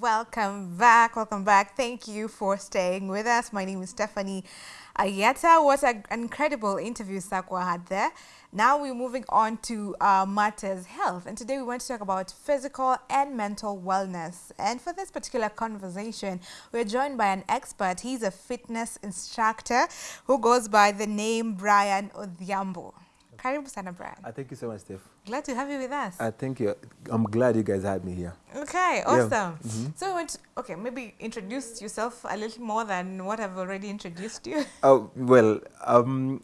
Welcome back. Welcome back. Thank you for staying with us. My name is Stephanie Ayeta. What an incredible interview Sakwa had there. Now we're moving on to uh, matters health. And today we want to talk about physical and mental wellness. And for this particular conversation, we're joined by an expert. He's a fitness instructor who goes by the name Brian Odhiambo. Karibu sana Brian. Uh, thank you so much, Steph. Glad to have you with us. Uh, thank you. I'm glad you guys had me here. Okay, Yeah. awesome. Mhm. So, want to- okay, maybe introduce yourself a little more than what I've already introduced you. Oh, well, um,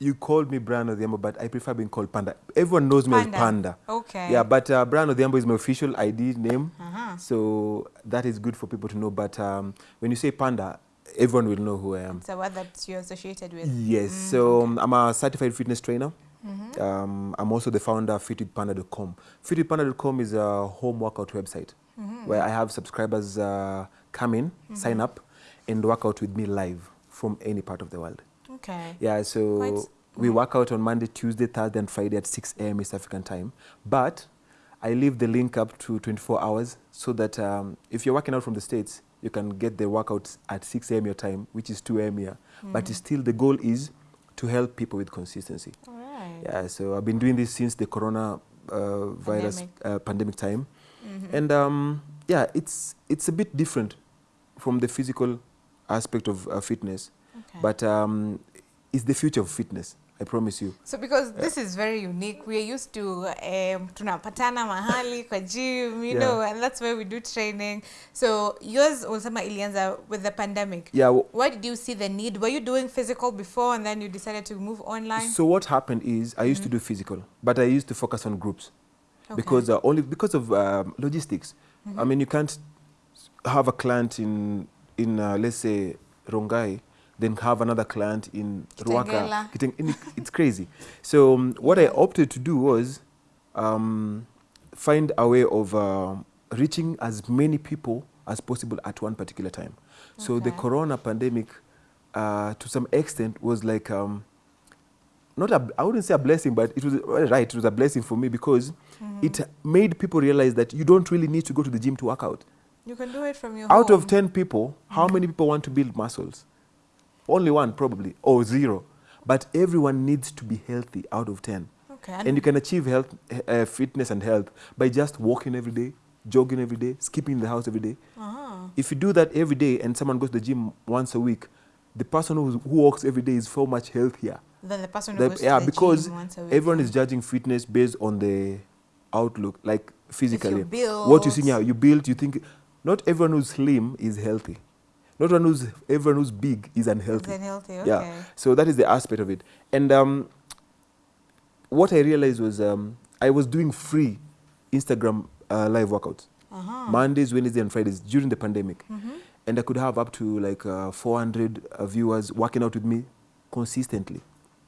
you called me Brian Odhiambo, but I prefer being called Panda. Everyone knows me Panda. as Panda. Okay. Yeah, but uh, Brian Odhiambo is my official ID name, Uh-huh. so that is good for people to know. But um, when you say Panda, everyone will know who I am. It's a word that you're associated with. Yes, Mm, so okay. um, I'm a certified fitness trainer. Mhm. Um, I'm also the founder of fitwithpanda.com. Fitwithpanda.com is a home workout website Mhm. where I have subscribers uh, come in, sign up, and work out with me live from any part of the world. Okay. Yeah, so Quite- we work out on Monday, Tuesday, Thursday, and Friday at 6 a.m. East African time. But I leave the link up to 24 hours so that um, if you're working out from the States, you can get the workouts at 6 a.m. your time, which is 2 a.m. here. But Mhm. still, the goal is to help people with consistency. All right. Yeah, so I've been doing this since the corona uh, virus Pandemic. uh, pandemic time. Mhm. And um, yeah, it's it's a bit different from the physical aspect of uh, fitness, okay. but um, it's the future of fitness. I promise you. so because this is very unique, we are used to um, tunapatana mahali kwa gym, you Yeah. know, and that's where we do training. So yours ulisema ilianza with the pandemic. Yeah. Why did you see the need? Were you doing physical before and then you decided to move online? So what happened is I used to do physical, but I used to focus on groups Okay. because uh, only because of um, logistics. I mean, you can't have a client in in uh, let's say Rongai, then have another client in Ruaka. Kitengela. Kiteng- in- It's crazy. So um, what I opted to do was um, find a way of um reaching as many people as possible at one particular time. So the corona pandemic, uh, to some extent, was like um, not a, I wouldn't say a blessing, but it was uh, right. It was a blessing for me because it made people realize that you don't really need to go to the gym to work out. you can do it from your Out home. of 10 people, how many people want to build muscles? Only one, probably, or zero. But everyone needs to be healthy out of 10. Okay. And you can achieve health, uh, fitness and health by just walking every day, jogging every day, skipping the house every day. Uh-huh. If you do that every day and someone goes to the gym once a week, the person who, who walks every day is so much healthier. Then the person who The- goes to the because gym once a week. everyone is judging fitness based on the outlook, like physically. What you see now, you build, you think. Not everyone who's slim is healthy. Not everyone who's everyone who's big is unhealthy. Then healthy. Okay. Yeah. So that is the aspect of it. And um, what I realized was um, I was doing free Instagram uh, live workouts Uh-huh. Mondays, Wednesdays, and Fridays during the pandemic, Mhm. and I could have up to like uh, 400 uh, viewers working out with me consistently.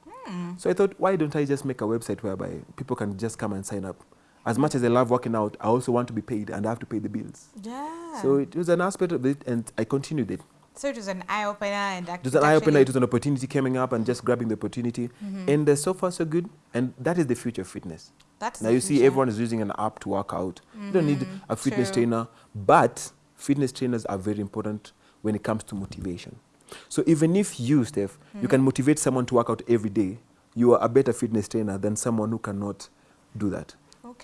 Hmm. So I thought, why don't I just make a website whereby people can just come and sign up? As much as I love working out, I also want to be paid and I have to pay the bills. Yeah. So it was an aspect of it, and I continued it. So it was an eye opener and It was an eye opener. It was an opportunity coming up, and just grabbing the opportunity. Mhm. And uh, so far, so good. And that is the future of fitness. That's now you see, everyone is using an app to work out. You don't need Mhm, a fitness true. trainer, but fitness trainers are very important when it comes to motivation. So even if you, Steph, you can motivate someone to work out every day, you are a better fitness trainer than someone who cannot do that.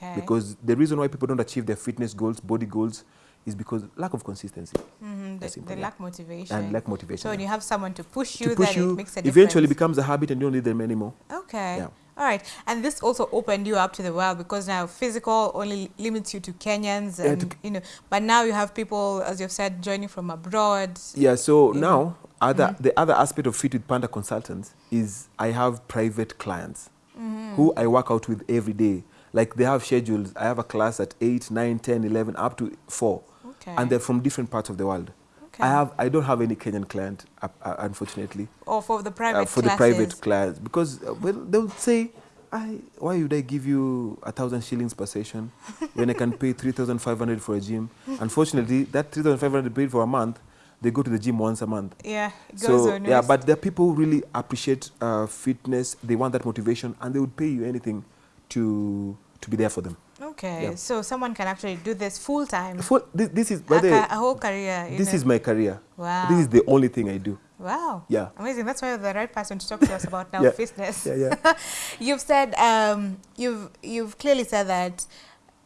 Okay. Because the reason why people don't achieve their fitness goals, body goals, is because lack of consistency Mhm, That's they, they lack motivation. and lack motivation. So when you have someone to push you, to push then you, it makes a eventually becomes a habit and you don't need them anymore. Okay. Yeah. All right. And this also opened you up to the world because now physical only limits you to Kenyans Yeah, and to- you know, but now you have people, as you've said, joining from abroad. Yeah, so now other the other aspect of Fit with Panda Consultants is I have private clients Mm-hmm. who I work out with every day. Like they have schedules. I have a class at 8, 9, 10, 11, up to 4. Okay. And they're from different parts of the world. okay. I have I don't have any Kenyan client uh, uh, unfortunately or for the uh, private for classes. the private clients because uh, well they would say I, why would I give you a thousand shillings per session when I can pay 3,500 for a gym? Unfortunately, that 3,500 paid for a month, they go to the gym once a month. Yeah, it goes So on. yeah, but there are people who really appreciate uh, fitness. They want that motivation, and they would pay you anything to to be there for them. Okay, Yeah. so someone can actually do this full time. Full, this, this is by A, the a whole career. this know. is my career. Wow. This is the only thing I do. Wow. Yeah. Amazing. That's why you're the right person to talk to us about now Yeah. fitness. Yeah, yeah. you've said um, you've you've clearly said that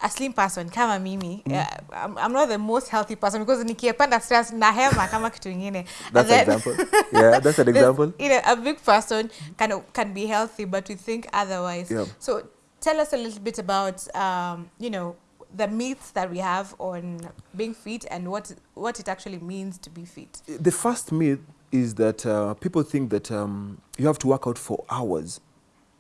a slim person kama mimi Mm. uh, I'm, I'm not the most healthy person because nikiepanda stress nahema kama kitu ingine. That's an example. Yeah, that's an example. You know, a big person can can be healthy, but we think otherwise. Yeah. So tell us a little bit about um, you know the myths that we have on being fit and what what it actually means to be fit. The first myth is that uh, people think that um, you have to work out for hours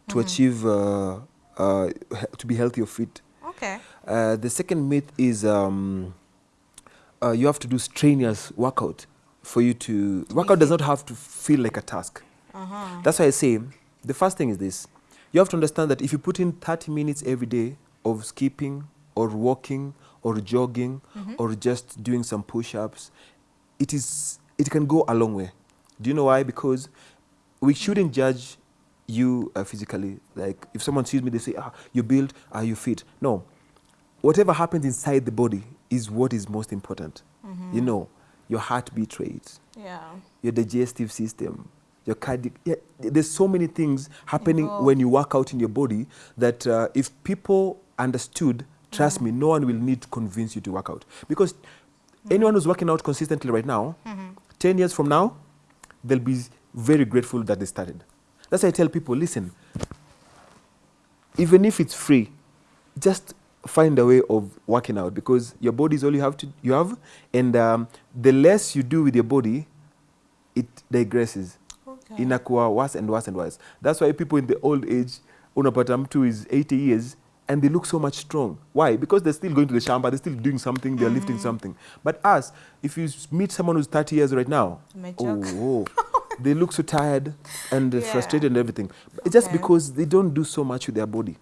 to achieve uh, uh, to be healthy or fit. Okay. Uh, the second myth is um, uh, you have to do strenuous workout for you to. Workout does not have to feel like a task. Uh-huh. That's why I say the first thing is this: you have to understand that if you put in 30 minutes every day of skipping or walking or jogging or just doing some push-ups, it is it can go a long way. Do you know why? Because we shouldn't judge you uh, physically. Like if someone sees me, they say, "Ah, you build, are you fit?" No, whatever happens inside the body is what is most important. You know, your heartbeat rate, Yeah. your digestive system, your cardiac. Yeah, there's so many things happening Involved. when you work out in your body that uh, if people understood, trust me, no one will need to convince you to work out. Because anyone who's working out consistently right now, 10 years from now, they'll be very grateful that they started. That's why I tell people listen, even if it's free, just find a way of working out because your body is all you have to you have and um, the less you do with your body it digresses Okay. inakuwa worse and worse and worse. That's why people in the old age unapata mtu is 80 years and they look so much strong. Why? Because they're still going to the shamba they're still doing something they're lifting something. But us if you meet someone who's 30 years right now oh, oh, they look so tired and Yeah. frustrated and everything. It's just because they don't do so much with their body.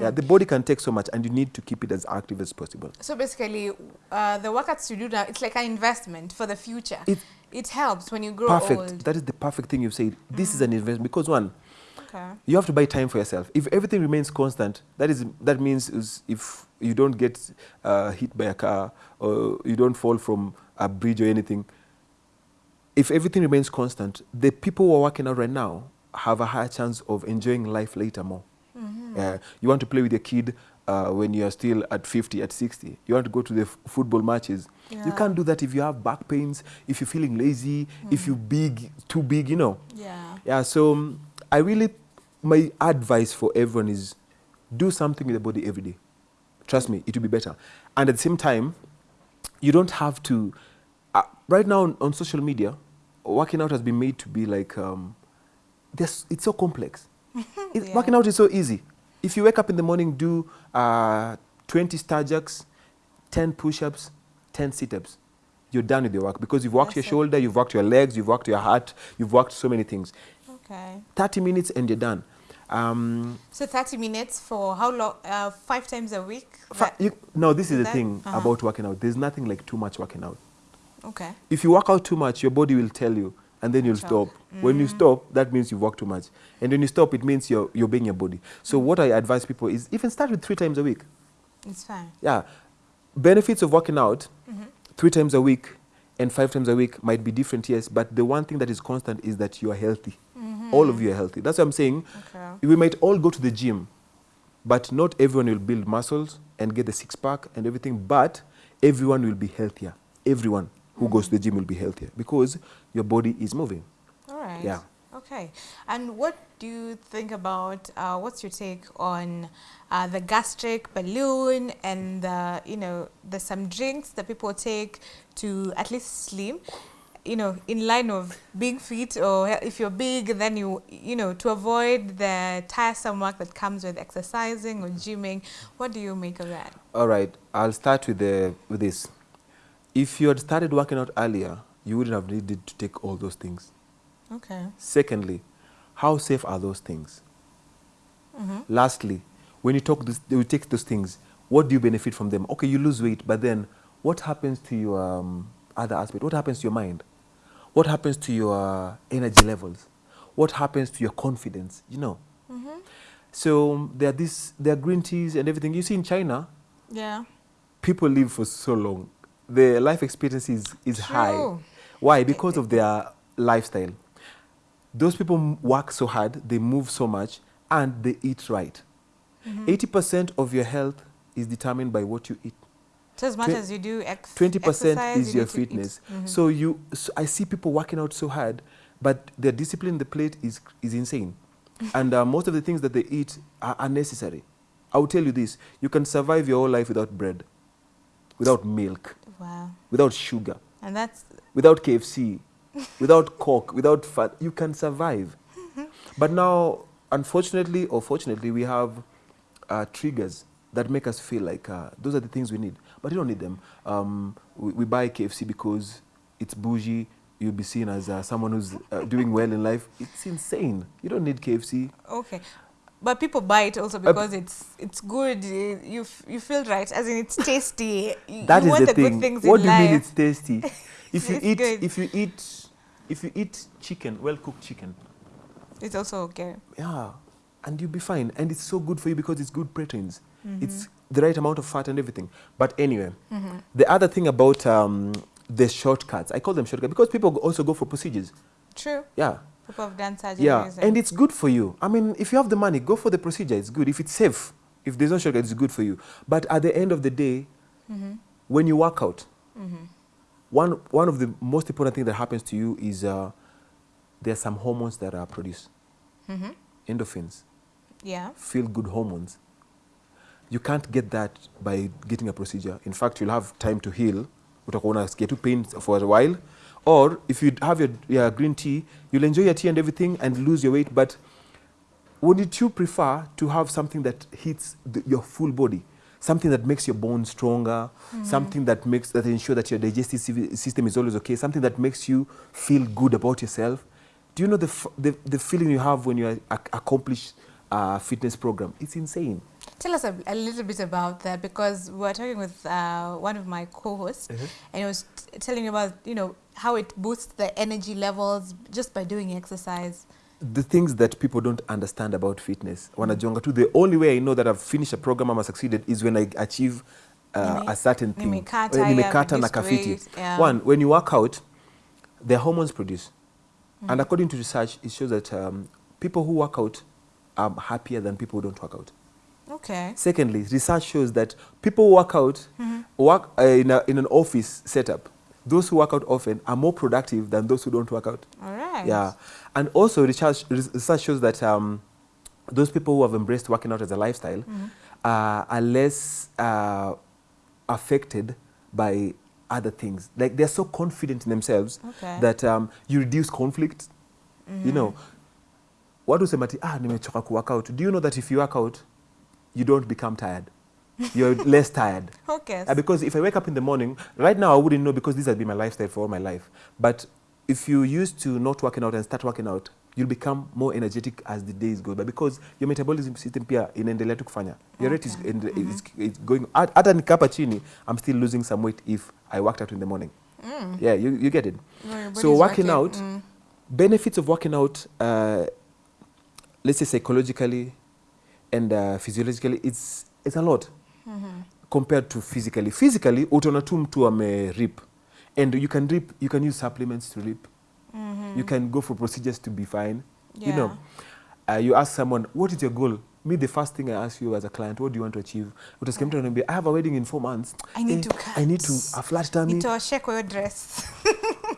Yeah the body can take so much and you need to keep it as active as possible. So basically, uh, the workouts you do now, it's like an investment for the future. It- It, helps when you grow perfect old. that is the perfect thing you've said this is an investment because one Okay. you have to buy time for yourself. If everything remains constant, that is that means is if you don't get uh, hit by a car or you don't fall from a bridge or anything. If everything remains constant, the people who are working out right now have a higher chance of enjoying life later more. Uh, you want to play with your kid uh, when you are still at 50, at 60. You want to go to the football matches. You can't do that if you have back pains, if you're feeling lazy, if you're big, too big, you know. Yeah. Yeah, so um, I really, my advice for everyone is do something with the body every day. Trust me, it will be better. And at the same time, you don't have to. Uh, right now on, on social media, working out has been made to be like, um, this, it's so complex. Yeah. Working out is so easy. If you wake up in the morning, do uh, 20 star jacks, 10 push ups, 10 sit ups. You're done with your work because you've worked That's your it. shoulder, you've worked your legs, you've worked your heart, you've worked so many things. Okay. 30 minutes and you're done. Um, So 30 minutes for how long? Uh, five times a week? you, no, this is the that- thing uh-huh. about working out. There's nothing like too much working out. okay. If you work out too much, your body will tell you, and then you'll stop. When you mm. stop, that means you've worked too much. And when you stop, it means you're, you're obeying your body. So, mm. what I advise people is even start with three times a week. It's fine. Yeah. Benefits of working out mm-hmm. three times a week and five times a week might be different, yes, but the one thing that is constant is that you are healthy. Mm-hmm. All of you are healthy. That's what I'm saying. Okay. We might all go to the gym, but not everyone will build muscles and get the six pack and everything, but everyone will be healthier. Everyone who goes to the gym will be healthier because your body is moving. All right. Yeah. Okay. And what do you think about, uh, what's your take on uh, the gastric balloon and the, you know, there's some drinks that people take to at least slim, you know, in line of being fit or if you're big, then you, you know, to avoid the tiresome work that comes with exercising or gymming. What do you make of that? All right, I'll start with, the, with this. If you had started working out earlier, you wouldn't have needed to take all those things. Okay. Secondly, how safe are those things? Mm-hmm. Lastly, when you talk this, you take those things, what do you benefit from them? Okay, you lose weight, but then what happens to your um, other aspect? What happens to your mind? What happens to your energy levels? What happens to your confidence? You know. Mm-hmm. So um, there are this, there are green teas and everything. You see in China, Yeah. people live for so long. The life expectancy is, is high. Why? Because of their lifestyle. Those people work so hard, they move so much, and they eat right. Mm-hmm. 80% of your health is determined by what you eat. So as much as you do ex 20% is you your need to eat. fitness. Mhm. So you, so I see people working out so hard, but their discipline in the plate is, is insane. and uh, most of the things that they eat are unnecessary. I will tell you this, you can survive your whole life without bread, without milk, Wow. without sugar, And that's without KFC, without Coke, without fat. You can survive. but now, unfortunately or fortunately, we have uh, triggers that make us feel like uh, those are the things we need. But you don't need them. Um, we, we buy KFC because it's bougie. You'll be seen as uh, someone who's uh, doing well in life. It's insane. You don't need KFC. okay. But people buy it also because it's it's good. You you feel right, as in it's tasty. You, That you is the the thing. what do you life. mean it's tasty? if you eat, good. if you eat, if you eat chicken, well cooked chicken, It's also okay. yeah, and you'll be fine. And it's so good for you because it's good proteins. Mm-hmm. It's the right amount of fat and everything. But anyway, the other thing about um, the shortcuts, I call them shortcuts because people also go for procedures. True. Yeah, Have done surgeries. yeah, and it's good for you. I mean, if you have the money, go for the procedure. It's good. If it's safe, if there's no shortcut, it's good for you. But at the end of the day, Mhm. when you work out, Mhm. one one of the most important things that happens to you is uh, there are some hormones that are produced, Mhm. endorphins, Yeah. feel good hormones. You can't get that by getting a procedure. In fact, you'll have time to heal. Utakuwa unasikia tu pain for a while. Or if you have your, your green tea, you'll enjoy your tea and everything and lose your weight. But wouldn't you prefer to have something that hits the, your full body? Something that makes your bones stronger, mm. something that makes that ensure that your digestive system is always okay, something that makes you feel good about yourself. Do you know the f- the, the feeling you have when you accomplish a fitness program? It's insane. Tell us a, a little bit about that because we were talking with uh, one of my co-hosts, Mhm. and he was t- telling me about you know how it boosts the energy levels just by doing exercise. the things that people don't understand about fitness wanajonga tu the only way i know that i've finished a program ama succeeded is when i achieve uh, a certain thing nimekata, Eh, yeah, nimekata na kafiti yeah. one when you work out the hormones produce and according to research it shows that um, people who work out are happier than people who don't work out Okay. secondly research shows that people who work out work uh, in, a, in an office setup those who work out often are more productive than those who don't work out All right. yeah, and also research, research shows that um, those people who have embraced working out as a lifestyle uh, are less uh, affected by other things. Like they're so confident in themselves Okay. that um, you reduce conflict. You know, what do watu husema ati ah, nimechoka ku work out. Do you know that if you work out, you don't become tired? You're less tired. Okay. Uh, because if I wake up in the morning, right now I wouldn't know because this has been my lifestyle for all my life. But if you used to not working out and start working out, you'll become more energetic as the days go by because your metabolism system pia inaendelea tu kufanya. Your rate is, Okay. in, is, is going, hat- hata nikapa chini, I'm still losing some weight if I worked out in the morning. Mm. Yeah, you, you get it. So body's working out, mm. benefits of working out, uh, let's say psychologically and uh, physiologically, it's, it's a lot mm -hmm. compared to physically. Physically, utaona tu mtu ame rip. And you can rip, you can use supplements to rip. mm -hmm. You can go for procedures to be fine. yeah. You know, uh, you ask someone, what is your goal? Me, the first thing I ask you as a client, what do you want to achieve? Utasikia mtu ananiambia, I have a wedding in four months. I need Eh, to cut. I need to, a flat tummy. to kwa hiyo dress.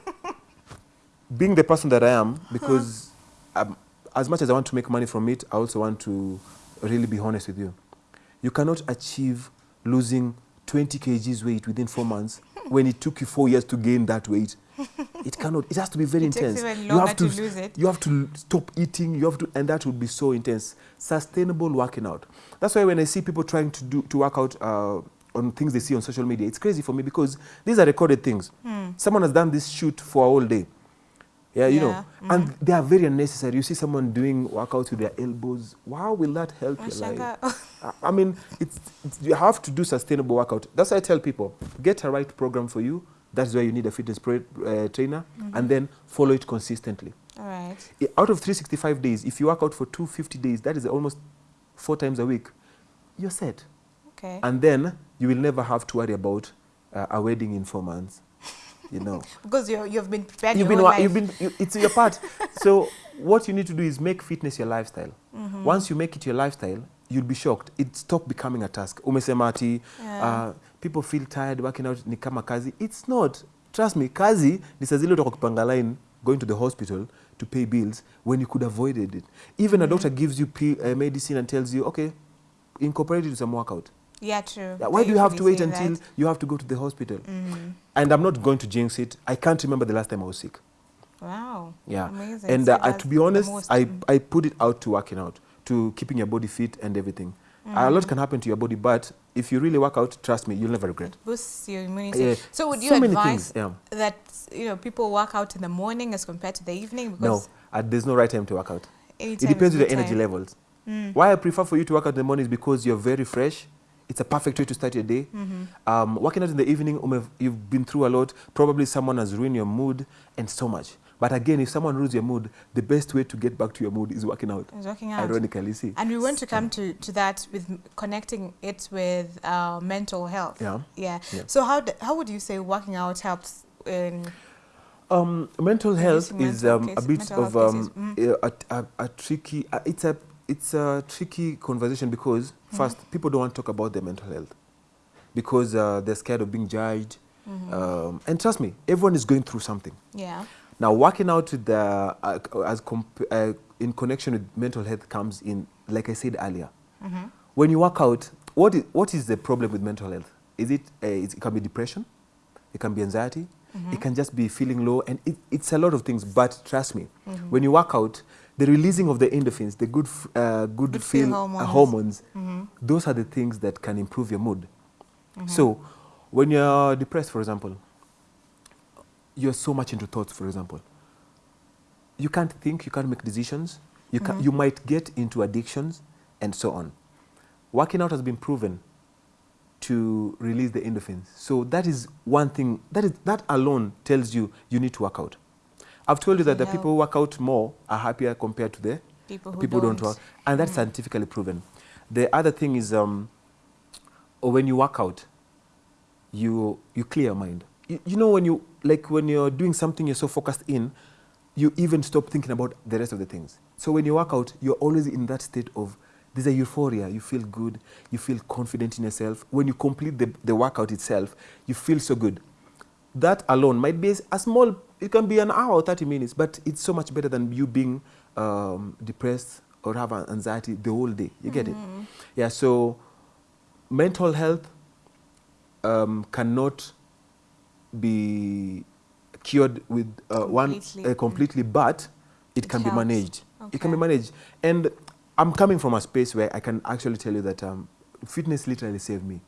being the person that I am, because um, as much as I want to make money from it, I also want to really be honest with you. You cannot achieve losing 20 kgs weight within four months when it took you four years to gain that weight. It cannot. It has to be very It intense. you have to to, lose it. You have to stop eating. You have to, and that would be so intense. Sustainable working out. That's why when I see people trying to do to work out uh, on things they see on social media, it's crazy for me because these are recorded things. Hmm. Someone has done this shoot for a whole day. Yeah, you know, Yeah, and they are very unnecessary. You see someone doing workouts with their elbows. How will that help your life? I- mean, it's, it's you have to do sustainable workout. That's why I tell people get a right program for you. That's why you need a fitness uh, trainer, and then follow it consistently. All right. Out of 365 days, if you work out for 250 days, that is almost four times a week. You're set, Okay. and then you will never have to worry about uh, a wedding in four months. You know, Because you you've been prepared you've your been, you've been, you, it's your part. so what you need to do is make fitness your lifestyle. Mm-hmm. Once you make it your lifestyle, you'll be shocked. It stopped becoming a task. Umesema ati, Yeah. uh, people feel tired working out ni kama kazi. It's not. Trust me, kazi ni saa zile utakuwa line going to the hospital to pay bills when you could avoided it. Even mm -hmm. a doctor gives you uh, medicine and tells you, okay, incorporate it to some workout. Yeah, true. Yeah, why do you have to wait until that. you have to go to the hospital? Mhm. And I'm not going to jinx it. I can't remember the last time I was sick. Wow. Yeah. Amazing. And So uh, to be honest, I, mm. I put it out to working out, to keeping your body fit and everything. A lot can happen to your body, but if you really work out, trust me, you'll never regret. It boosts your immunity. Yeah. So would you so advise things. Yeah. that you know people work out in the morning as compared to the evening? No, Because uh, there's no right time to work out. any It depends on the energy levels. Mm. Why I prefer for you to work out in the morning is because you're very fresh. It's a perfect way to start your day. Mhm. Um, working out in the evening, you've been through a lot. Probably someone has ruined your mood and so much. But again, if someone ruins your mood, the best way to get back to your mood is working out. It's working out. Ironically, see. And we want to come to, to that with connecting it with uh, mental health. Yeah. Yeah. Yeah. So how d- how would you say working out helps in Um, mental health is um, a bit of um, mm. a, a, a tricky. Uh, it's a it's a tricky conversation because Mm-hmm. first people don't want to talk about their mental health because uh, they're scared of being judged. Mhm. Um, and trust me, everyone is going through something. yeah. Now, working out with the, uh, as comp- uh, in connection with mental health comes in, like I said earlier. Mhm. When you work out, what is, what is the problem with mental health? Is it, uh, it can be depression, it can be anxiety, Mhm. it can just be feeling low, and it, it's a lot of things. But trust me, Mhm. when you work out, the releasing of the endorphins, the good, f- uh, good, Good feel feel uh, hormones. hormones, Mhm. those are the things that can improve your mood. Mhm. So, when you're depressed, for example, you're so much into thoughts, for example, you can't think, you can't make decisions, you, can, Mhm. you might get into addictions, and so on. Working out has been proven to release the endorphins. So that is one thing, that, is, that alone tells you you need to work out. I've told you that the people who work out more are happier compared to the people who people don't, don't work, and that's Mm. scientifically proven. The other thing is, um, when you work out, you you clear your mind. You, you know when you like when you're doing something you're so focused in, you even stop thinking about the rest of the things. So when you work out, you're always in that state of there's a euphoria. You feel good. You feel confident in yourself. When you complete the, the workout itself, you feel so good. That alone might be a small. It can be an hour or thirty minutes, but it's so much better than you being um, depressed or have an anxiety the whole day. You get it? Mhm. Yeah, so mental health um, cannot be cured with uh, one Completely. uh, completely, but it, It can helps. be managed. It can be managed. And I'm coming from a space where I can actually tell you that um, fitness literally saved me.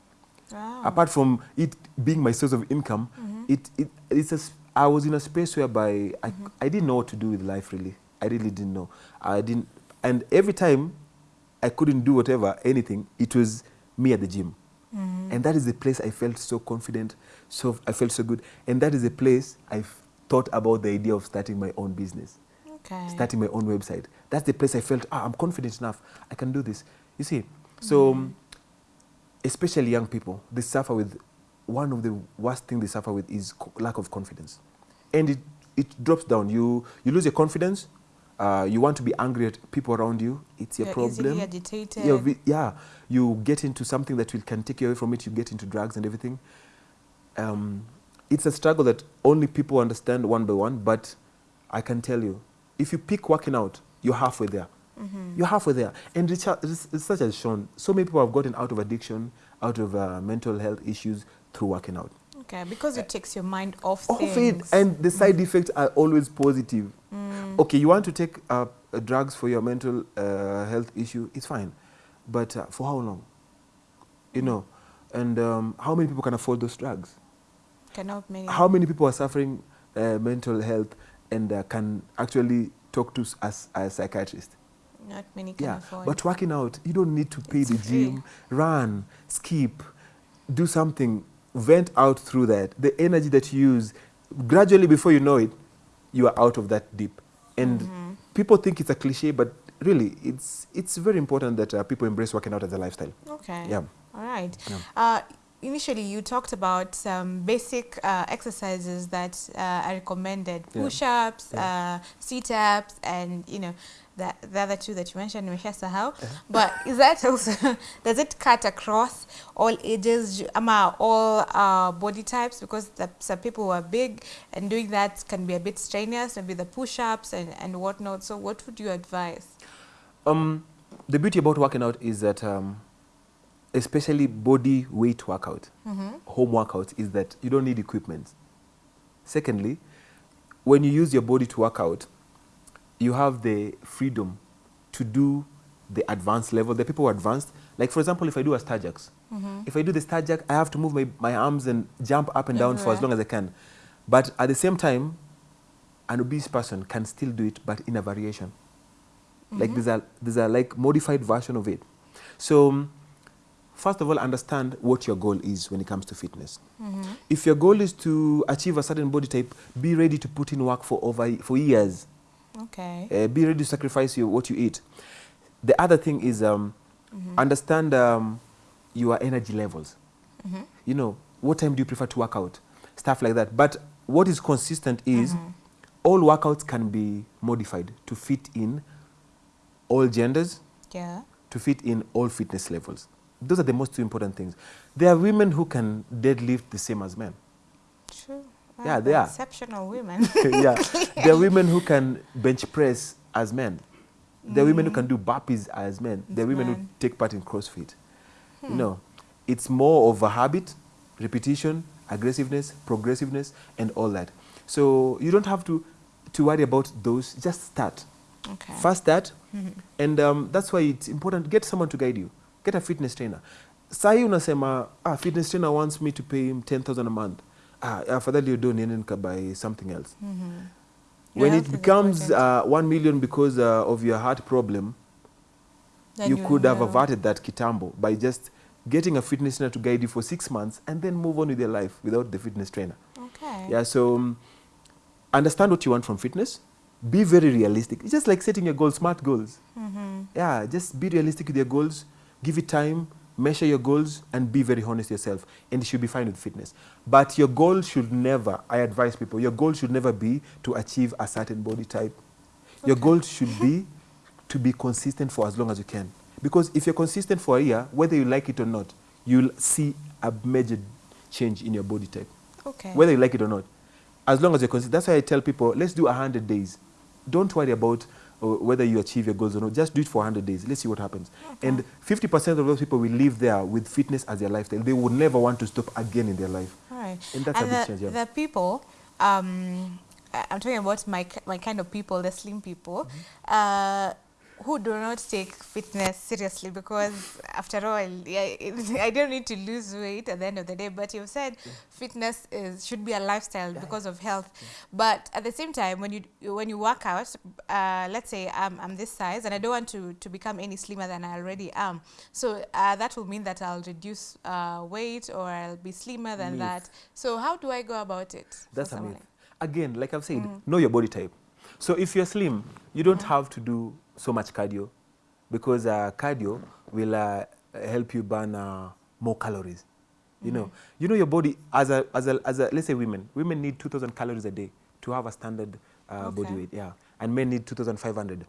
Wow. Apart from it being my source of income, Mhm. It, it it's a, I was in a space whereby I, Mhm. I didn't know what to do with life really. I really didn't know. I didn't, and every time I couldn't do whatever, anything, it was me at the gym. Mhm. And that is the place I felt so confident, so I felt so good. And that is the place I thought about the idea of starting my own business, okay. starting my own website. That's the place I felt, ah, I'm confident enough, I can do this. You see, so um, especially young people, they suffer with one of the worst things they suffer with is lack of confidence, and it it drops down. You you lose your confidence. Uh, you want to be angry at people around you. It's your You're problem. agitated. Yeah, you get into something that will, can take you away from it. You get into drugs and everything. Um, it's a struggle that only people understand one by one. But I can tell you, if you pick working out, you're halfway there. Mhm. You're halfway there. And research, res- research has shown so many people have gotten out of addiction, out of uh, mental health issues through working out. Okay, because it takes your mind off Off it, and the side effects are always positive. Mm. Okay, you want to take uh, drugs for your mental uh, health issue, it's fine. But uh, for how long? You know, and um, how many people can afford those drugs? Cannot many. How many people are suffering uh, mental health and uh, can actually talk to us as a psychiatrist? Not many can Yeah, afford. but working out, you don't need to pay It's the free. gym, run, skip, do something, vent out through that. The energy that you use, gradually before you know it, you are out of that deep. And Mhm. people think it's a cliche, but really, it's it's very important that uh, people embrace working out as a lifestyle. Okay. Yeah. All right. Yeah. Uh, initially you talked about some basic uh, exercises that uh, are recommended: push-ups, Yeah. uh, sit-ups, and you know. The, the other two that you mentioned, nimeshasahau. Uh-huh. But is that also, does it cut across all ages, ju- ama all uh, body types? Because the, some people who are big and doing that can be a bit strenuous, maybe the push-ups and, and whatnot. So what would you advise? Um, the beauty about working out is that, um, especially body weight workout, Mm-hmm. home workout, is that you don't need equipment. Secondly, when you use your body to work out, you have the freedom to do the advanced level. The people who are advanced, like for example, if I do a star jacks, Mm-hmm. if I do the star jack, I have to move my, my arms and jump up and down for as long as I can. But at the same time, an obese person can still do it, but in a variation. Like Mhm. there's a there's a like modified version of it. So um, first of all, understand what your goal is when it comes to fitness. Mm-hmm. If your goal is to achieve a certain body type, be ready to put in work for over for years. Okay. Uh, be ready to sacrifice your, what you eat. The other thing is um, Mhm. understand um, your energy levels. Mhm. You know, what time do you prefer to work out? Stuff like that. But what is consistent is Mhm. all workouts can be modified to fit in all genders, Yeah. to fit in all fitness levels. Those are the most two important things. There are women who can deadlift the same as men. True. Yeah, they are. Exceptional women. yeah. There are women who can bench press as men. There are women who Mm. can do burpees as men. There are As women who take part in CrossFit. You Hmm. know, it's more of a habit, repetition, aggressiveness, progressiveness, and all that. So you don't have to, to worry about those. Just start. Okay. First start, Mhm. and um, that's why it's important. Get someone to guide you. Get a fitness trainer. Sahi unasema, ah, fitness trainer wants me to pay him 10,000 a month. Ah, afadhali you don't need to buy something else. Mhm. when Health it becomes uh, 1 million because uh, of your heart problem, Then you could have averted that kitambo by just getting a fitness trainer to guide you for six months and then move on with your life without the fitness trainer. Okay. Yeah, so um, understand what you want from fitness. Be very realistic. It's just like setting your goals, smart goals. Mhm. Yeah, just be realistic with your goals. Give it time, measure your goals, and be very honest yourself. And you should be fine with fitness. But your goal should never, I advise people, your goal should never be to achieve a certain body type. Your Okay. goal should be to be consistent for as long as you can. Because if you're consistent for a year, whether you like it or not, you'll see a major change in your body type Okay. whether you like it or not. As long as you're consistent. That's why I tell people, let's do 100 days. Don't worry about whether you achieve your goals or not. Just do it for 100 days. Let's see what happens. Okay. And 50% of those people will live there with fitness as their lifestyle. They would never want to stop again in their life. All right. And that's a and big the, change, yeah. the people, um, I'm talking about my my kind of people, the slim people, Mm-hmm. uh, who do not take fitness seriously because after all, yeah, I don't need to lose weight at the end of the day. But you've said fitness is should be a lifestyle because of health. But at the same time, when you when you work out, uh, let's say I'm, I'm this size and I don't want to to become any slimmer than I already am. So uh, that will mean that I'll reduce uh, weight or I'll be slimmer than Myth. that. So how do I go about it? That's a myth. Again, like I've said, Mm. know your body type. So if you're slim, you don't have to do so much cardio because uh, cardio will uh, help you burn uh, more calories. You know, you know your body as a, as a, as a let's say women, women need 2,000 calories a day to have a standard uh, body weight, yeah, and men need 2,500.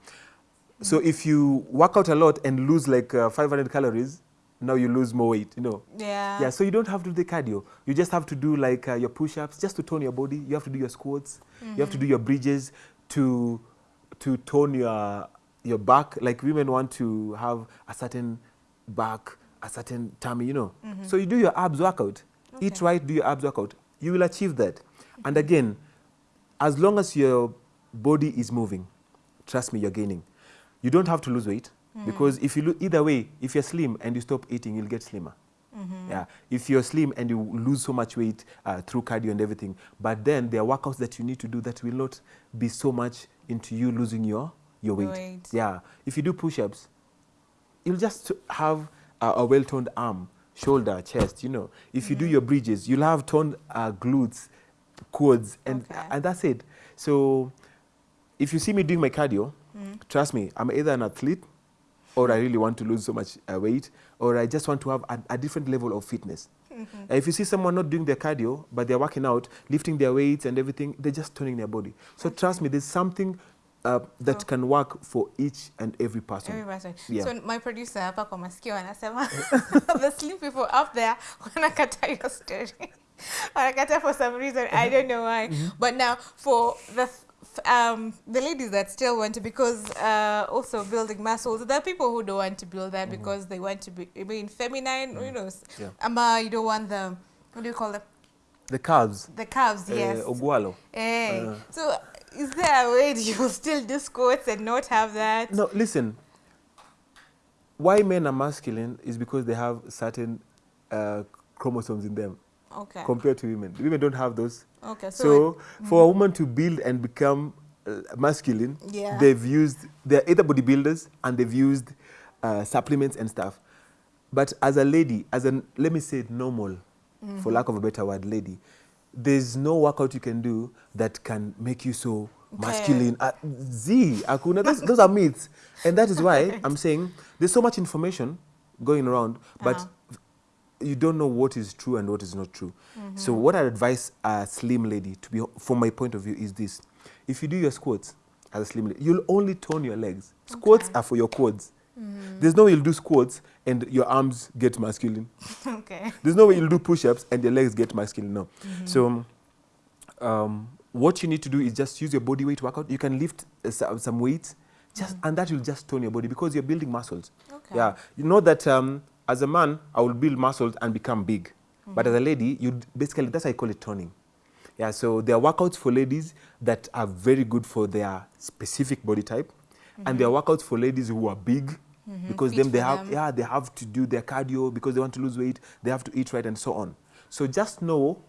So if you work out a lot and lose like uh, 500 calories, now you lose more weight. You know. Yeah. yeah, so you don't have to do the cardio. You just have to do like uh, your push-ups just to tone your body. You have to do your squats. You have to do your bridges to to tone your your back. Like women want to have a certain back, a certain tummy, you know. So you do your abs workout. Eat right, do your abs workout. You will achieve that. And again, as long as your body is moving, trust me, you're gaining. You don't have to lose weight because if you lo- either way, if you're slim and you stop eating, you'll get slimmer. Mm-hmm. Yeah, if you're slim and you lose so much weight uh, through cardio and everything, but then there are workouts that you need to do that will not be so much into you losing your your weight. Weight. Yeah, if you do push-ups, you'll just have a, a well-toned arm, shoulder, chest. You know, if you do your bridges, you'll have toned uh, glutes, quads, and Okay. and that's it. So, if you see me doing my cardio, Mm. trust me, I'm either an athlete or I really want to lose so much uh, weight or I just want to have a, a different level of fitness. Uh, if you see someone not doing their cardio, but they're working out, lifting their weights and everything, they're just toning their body. So trust me, there's something uh, that So- can work for each and every person. Every person. Yeah. So my producer hapa kwa masikio anasema the slim people up there when I wanakata your story. I wanakata for some reason. I don't know why. But now for the um, the ladies that still want to because uh, also building muscles there are people who don't want to build that because they want to be being feminine you know Yeah. ama you don't want the what do you call them The calves, the calves uh, yes ogwalo. Eh, Uh. so is there a way that you will still do squats and not have that No, listen. Why men are masculine is because they have certain uh, chromosomes in them okay compared to women. Women don't have those. okay so, So, for a woman to build and become uh, masculine, Yeah. they've used, they're either bodybuilders and they've used uh, supplements and stuff. But as a lady, as an, let me say normal, for lack of a better word, lady, there's no workout you can do that can make you so Okay. masculine. Uh, Z, akuna, those, those are myths. And that is why I'm saying there's so much information going around, but Uh-huh. you don't know what is true and what is not true. So what I advise a slim lady to be, from my point of view, is this: if you do your squats as a slim lady, you'll only tone your legs. Squats Okay. are for your quads. There's no way you'll do squats and your arms get masculine. okay There's no way you'll do push-ups and your legs get masculine. No. So um, what you need to do is just use your body weight workout. You can lift uh, some, some weights, just and that will just tone your body because you're building muscles. Okay. Yeah, you know that um, as a man, I will build muscles and become big, but as a lady, you basically that's how I call it toning. Yeah, so there are workouts for ladies that are very good for their specific body type, and there are workouts for ladies who are big because Fit them they have them. yeah they have to do their cardio because they want to lose weight. They have to eat right and so on. So just know,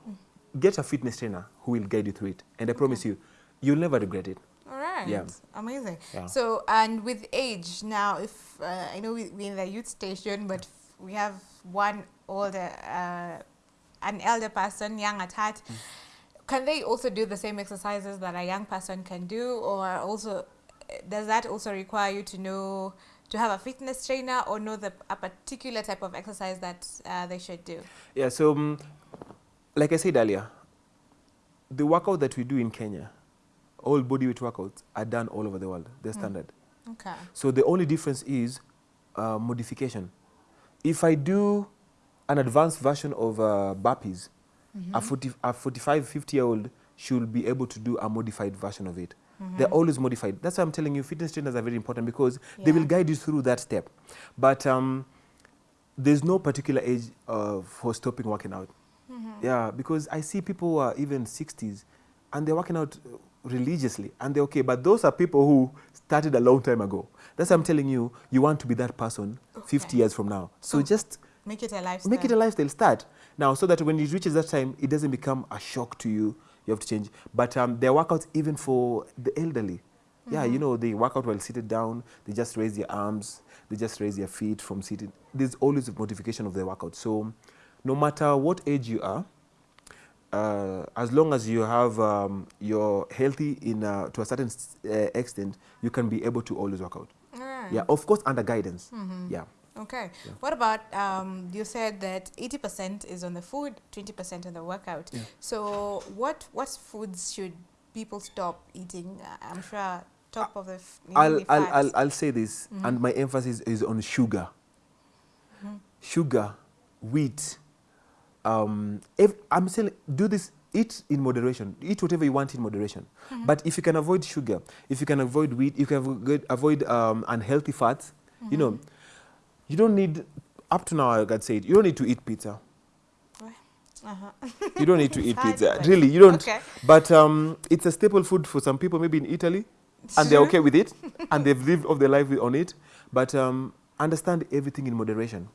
get a fitness trainer who will guide you through it, and I promise you, you'll never regret it. All right. Yeah. Amazing. Yeah. So, and with age now, if uh, I know we, we're in the youth station, but we have one older, uh, an elder person, young at heart. Mm. Can they also do the same exercises that a young person can do, or also does that also require you to know to have a fitness trainer or know the a particular type of exercise that uh, they should do? Yeah, so um, like I said earlier, the workout that we do in Kenya, all body weight workouts are done all over the world. They're standard. Okay. So the only difference is uh, modification. If I do an advanced version of uh, burpees, a, 40, a 45, 50 year old should be able to do a modified version of it. They're always modified. That's why I'm telling you, fitness trainers are very important because they will guide you through that step. But um, there's no particular age uh, for stopping working out. Yeah, because I see people who are even 60s and they're working out uh, religiously and they're okay. But those are people who started a long time ago. That's why I'm telling you, you want to be that person 50 years from now. So So just Make it a lifestyle. make it a lifestyle. Start now so that when it reaches that time, it doesn't become a shock to you. You have to change. But um, there are workouts even for the elderly. Yeah, you know, they work out while seated down. They just raise their arms. They just raise their feet from seated. There's always a modification of the workout. So no matter what age you are, uh, as long as you have um, you're healthy in uh, to a certain uh, extent, you can be able to always work out. Right. Yeah, of course under guidance. Yeah. Okay. Yeah. What about um, you said that eighty percent is on the food, twenty percent on the workout. Yeah. So what what foods should people stop eating? Uh, I'm sure top of the I'll, I'll. I'll, I'll say this, and my emphasis is on sugar. Sugar, wheat. Um, if, I'm saying do this, eat in moderation. Eat whatever you want in moderation. But if you can avoid sugar, if you can avoid wheat, you can avoid, avoid um, unhealthy fats, you know, you don't need, up to now, I can say you don't need to eat pizza. uh-huh. You don't need to eat pizza. Really, you don't. Okay. But um, it's a staple food for some people, maybe in Italy, and they're okay with it, and they've lived off their life on it. But um, understand everything in moderation.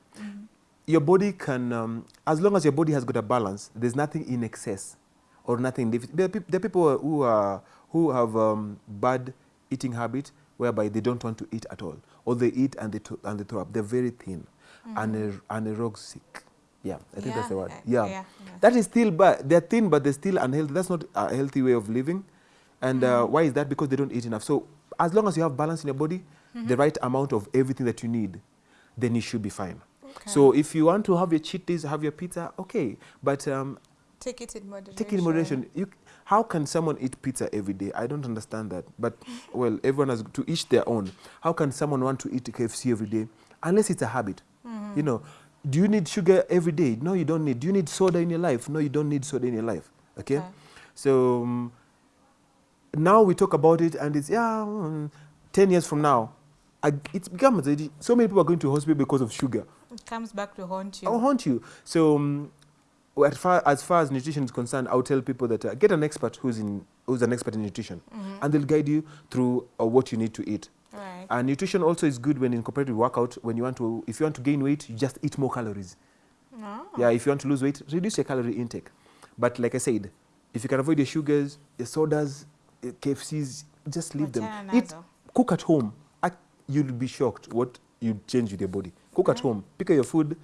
Your body can, um, as long as your body has got a balance, there's nothing in excess or nothing. in. There are, peop- there are people who are who have um, bad eating habit, whereby they don't want to eat at all, or they eat and they and they throw up. They're very thin, and anorexic. Yeah, I think that's the word. uh, Yeah. yeah, yeah. That is still bad. They're thin, but they're still unhealthy. That's not a healthy way of living. And uh, why is that? Because they don't eat enough. So as long as you have balance in your body, the right amount of everything that you need, then you should be fine. So if you want to have your cheat days, have your pizza, okay. But um, Take it in moderation. take it in moderation. You, how can someone eat pizza every day? I don't understand that. But well, everyone has to each their own. How can someone want to eat KFC every day unless it's a habit? Mm-hmm. You know, do you need sugar every day? No, you don't need. Do you need soda in your life? No, you don't need soda in your life. Okay, Okay. so um, now we talk about it, and it's yeah, mm, ten years from now, I, it's becomes so many people are going to hospital because of sugar. It comes back to haunt you. I'll haunt you. So, um, as, far, as far as nutrition is concerned, I'll tell people that uh, get an expert who's in who's an expert in nutrition, mm -hmm. and they'll guide you through uh, what you need to eat. Right. And nutrition also is good when incorporated with workout. When you want to, if you want to gain weight, you just eat more calories. No. Yeah, if you want to lose weight, reduce your calorie intake. But like I said, if you can avoid your sugars, your sodas, your KFCs, just leave them. Eat, cook at home. I, you'll be shocked what you change with your body. Cook at home. Pick your food.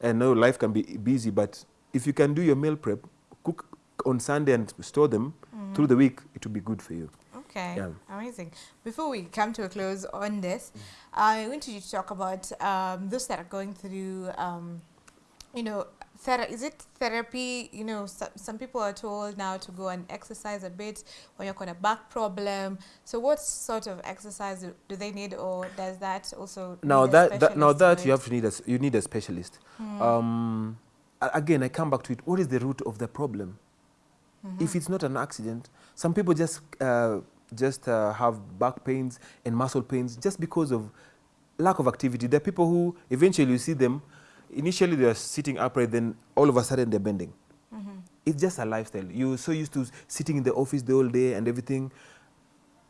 And know life can be busy, but if you can do your meal prep, cook on Sunday and store them Mm-hmm. through the week, it will be good for you. Okay, Yeah. amazing. Before we come to a close on this, I want you to talk about um, those that are going through, um, you know, thera- is it therapy? You know, some, some people are told now to go and exercise a bit when you've got a back problem. So, what sort of exercise do, do they need, or does that also? Now that, that now that you have to need a, you need a specialist. Hmm. Um, again, I come back to it. What is the root of the problem? Mm-hmm. If it's not an accident, some people just uh, just uh, have back pains and muscle pains just because of lack of activity. There are people who eventually you see them. Initially, they are sitting upright, then all of a sudden they're bending. Mhm. It's just a lifestyle. You're so used to sitting in the office the whole day and everything.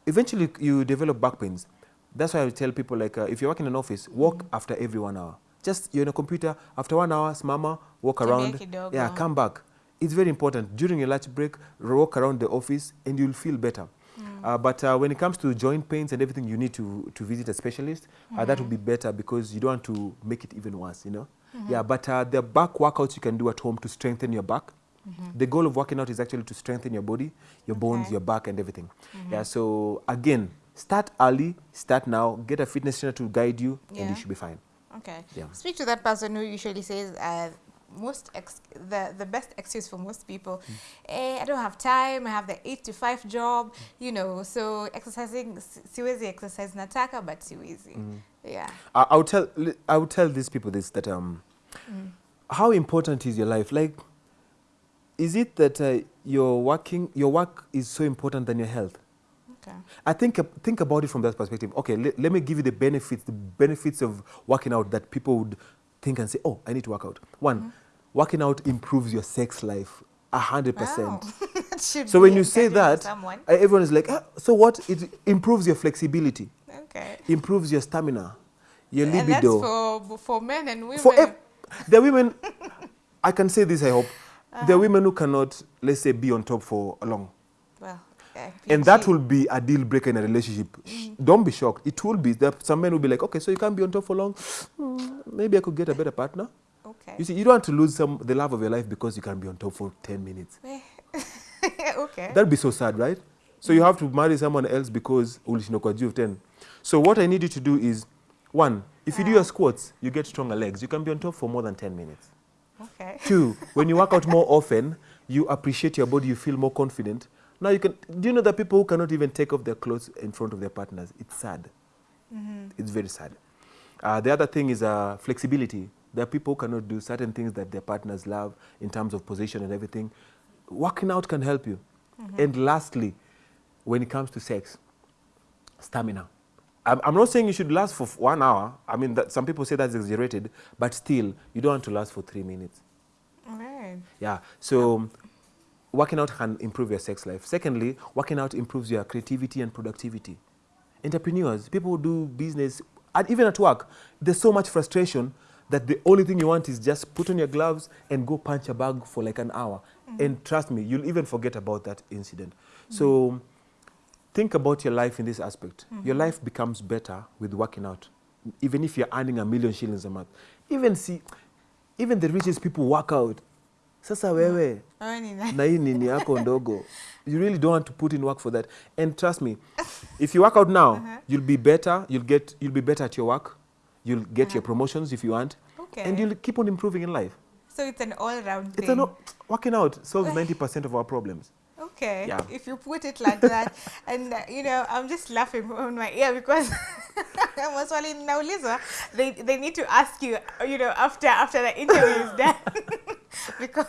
Eventually, you develop back pains. That's why I tell people like, uh, if you work in an office, walk after every one hour. Just you're in a computer after one hour, mama, walk Tembea around. kidogo. Yeah, come back. It's very important during your lunch break. Walk around the office, and you'll feel better. Uh, but uh, when it comes to joint pains and everything, you need to, to visit a specialist. Uh, that would be better because you don't want to make it even worse, you know? Yeah, but uh, the back workouts you can do at home to strengthen your back. The goal of working out is actually to strengthen your body, your bones, Okay. your back, and everything. Yeah, so again, start early, start now, get a fitness trainer to guide you, and you should be fine. Okay. Yeah. Speak to that person who usually says uh, most ex- the the best excuse for most people. Eh, I don't have time. I have the eight to five job. You know, so exercising si- siwezi exercise nataka but siwezi. Yeah. I, I would tell I would tell these people this that um, how important is your life? Like, is it that uh, your working your work is so important than your health? Okay. I think think about it from that perspective. Okay, le- let me give you the benefits the benefits of working out that people would think and say, oh, I need to work out. One, working out improves your sex life a hundred percent. So when you say that, uh, everyone is like, ah, so what? It improves your flexibility, Okay. improves your stamina, your And that's libido. for for men and women. For are women, I can say this, I hope. Uh-huh. There are women who cannot, let's say, be on top for long. And that will be a deal breaker in a relationship. Sh- Don't be shocked. It will be. There are some men will be like, okay, so you can't be on top for long. Hmm, maybe I could get a better partner. Okay. You see, you don't want to lose some the love of your life because you can be on top for 10 minutes. okay. That'd be so sad, right? So you have to marry someone else because kwa juu of 10. So what I need you to do is, one, if you do your squats, you get stronger legs. You can be on top for more than 10 minutes. okay. Two, when you work out more often, you appreciate your body, you feel more confident. Now you can, do you know that people who cannot even take off their clothes in front of their partners? It's sad. It's very sad. Uh, the other thing is uh, flexibility. There are people who cannot do certain things that their partners love in terms of position and everything. Working out can help you. And lastly, when it comes to sex, stamina. I'm, I'm not saying you should last for f- one hour. I mean, that, some people say that's exaggerated, but still, you don't want to last for three minutes. All right. Yeah. So working out can improve your sex life. Secondly, working out improves your creativity and productivity. Entrepreneurs, people who do business, and even at work, there's so much frustration that the only thing you want is just put on your gloves and go punch a bag for like an hour. Mm-hmm. And trust me, you'll even forget about that incident. So think about your life in this aspect. Mm-hmm. Your life becomes better with working out, even if you're earning a million shillings a month. Even see, even the richest people work out. Sasa wewe na- hii nini yako ndogo, you really don't want to put in work for that. And trust me, if you work out now, Uh-huh. you'll be better. You'll get you'll be better at your work. You'll get your promotions if you want. Okay. and you'll keep on improving in life. so it's an all-round It's thing. a no, working out solves 90% of our problems. Okay, Yeah. if you put it like that, and uh, you know, I'm just laughing on my ear because maswali naulizwa, they they need to ask you, you know, after after the interview is done, because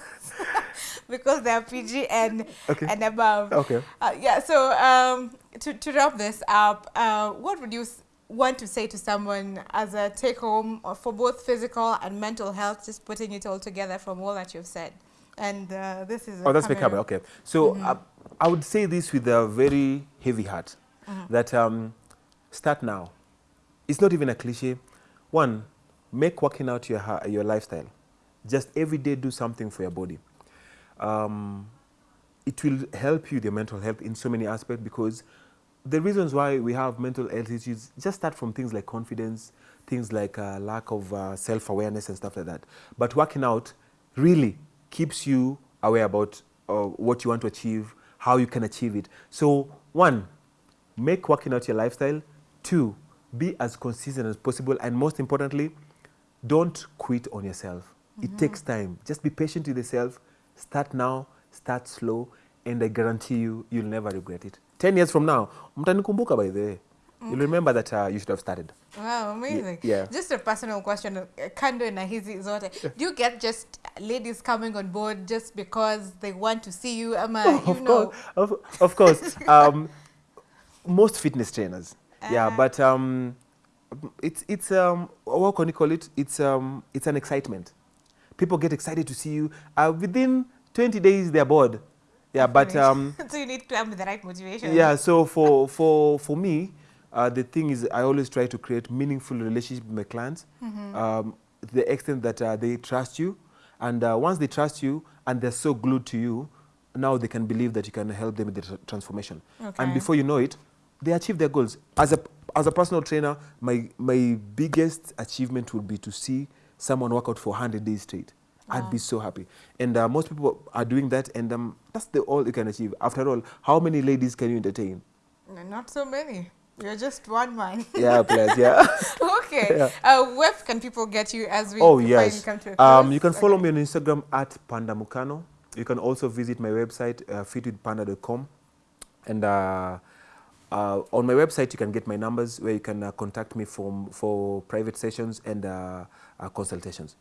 because they are PG and Okay. and above. Okay. Uh, yeah. So um, to to wrap this up, uh, what would you want to say to someone as a take home for both physical and mental health? Just putting it all together from all that you've said. And uh, this is Oh, that's camera. Okay. So uh, I would say this with a very heavy heart that um, start now. It's not even a cliche. One, make working out your, your lifestyle. Just every day do something for your body. Um, it will help you, the mental health, in so many aspects because the reasons why we have mental health issues just start from things like confidence, things like uh, lack of uh, self awareness, and stuff like that. But working out really keeps you aware about uh, what you want to achieve, how you can achieve it. So, one, make working out your lifestyle. Two, be as consistent as possible. And most importantly, don't quit on yourself. It takes time. Just be patient with yourself. Start now, start slow, and I guarantee you, you'll never regret it. 10 years from now, mtanikumbuka by the way. You'll remember that uh, you should have started. Wow, amazing. yeah. Just a personal question, uh, kando na hizi zote. Do you get just ladies coming on board just because they want to see you? Ama, you of know, course, of, of course. um, most fitness trainers, yeah, Uh-huh. but um, it's it's um, what can you call it? It's um, it's an excitement. People get excited to see you. Uh, within 20 days, they're bored. Yeah, but um, so you need to have the right motivation. yeah. So for for for me, uh, the thing is, I always try to create meaningful relationship with my clients. Um, to the extent that uh, they trust you, and uh, once they trust you and they're so glued to you, now they can believe that you can help them with the tr- transformation. Okay. And before you know it, they achieve their goals. As a as a personal trainer, my my biggest achievement would be to see someone work out for 100 days straight. I'd be so happy. And uh, most people are doing that, and um, that's the all you can achieve. After all, how many ladies can you entertain? Not so many. You're just one man. Yeah, please. yeah. okay. Yeah. Uh, where can people get you as we oh, yes. come to a close? Um, you can follow Okay. me on Instagram at pandamukano. You can also visit my website, uh, fitwithpanda.com. And uh, uh, on my website, you can get my numbers where you can uh, contact me from, for private sessions and uh, consultations.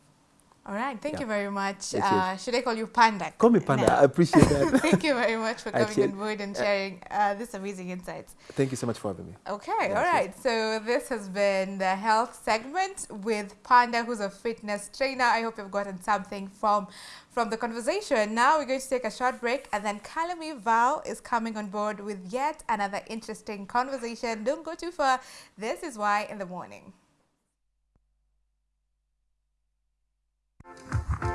All right. Thank Yeah. you very much. Yes, yes. Uh, should I call you Panda? Call me Panda. now? I appreciate that. Thank you very much for coming check- on board and sharing uh, this amazing insights. Thank you so much for having me. Okay, Yes, all yes. So this has been the health segment with Panda, who's a fitness trainer. I hope you've gotten something from from the conversation. Now we're going to take a short break, and then Kalami Val is coming on board with yet another interesting conversation. Don't go too far. This is why in the morning. Thank you.